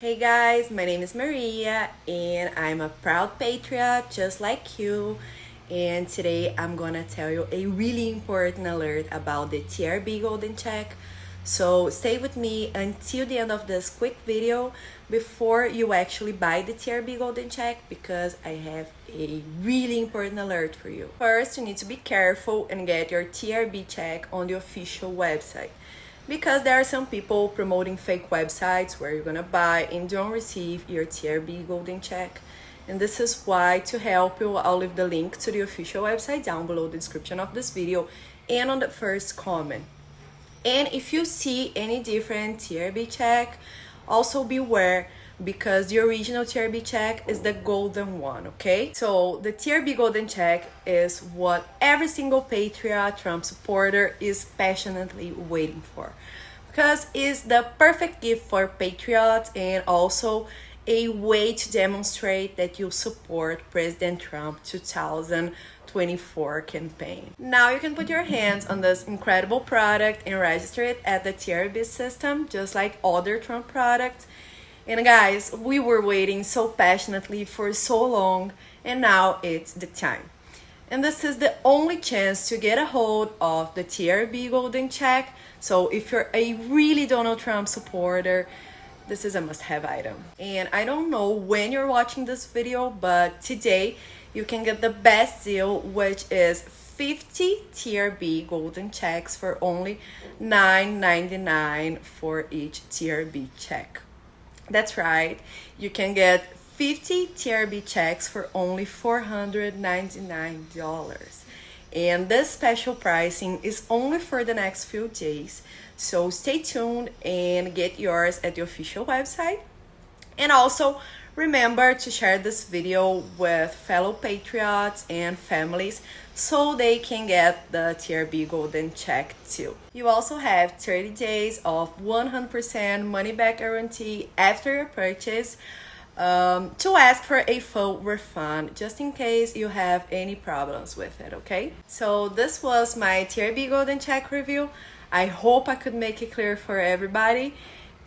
Hey guys, my name is Maria and I'm a proud patriot just like you. And today I'm gonna tell you a really important alert about the TRB Golden Check. So stay with me until the end of this quick video before you actually buy the TRB Golden Check because I have a really important alert for you. First, you need to be careful and get your TRB check on the official website because there are some people promoting fake websites where you're gonna buy and don't receive your TRB golden check. And this is why to help you, I'll leave the link to the official website down below the description of this video and on the first comment. And if you see any different TRB check, also beware because the original TRB check is the golden one, okay? So the TRB golden check is what every single patriot Trump supporter is passionately waiting for because it's the perfect gift for patriots and also a way to demonstrate that you support President Trump 2024 campaign. Now you can put your hands on this incredible product and register it at the TRB system just like other Trump products and guys, we were waiting so passionately for so long, and now it's the time. And this is the only chance to get a hold of the TRB Golden Check. So if you're a really Donald Trump supporter, this is a must-have item. And I don't know when you're watching this video, but today you can get the best deal, which is 50 TRB golden checks for only $9.99 for each TRB check. That's right, you can get 50 TRB checks for only $499. And this special pricing is only for the next few days. So stay tuned and get yours at the official website. And also remember to share this video with fellow patriots and families so they can get the TRB Golden Check too. You also have 30 days of 100% money back guarantee after your purchase um, to ask for a full refund just in case you have any problems with it, okay? So this was my TRB Golden Check review. I hope I could make it clear for everybody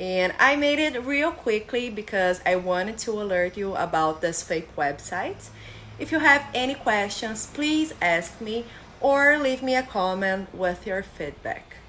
and I made it real quickly because I wanted to alert you about this fake website. if you have any questions, please ask me or leave me a comment with your feedback.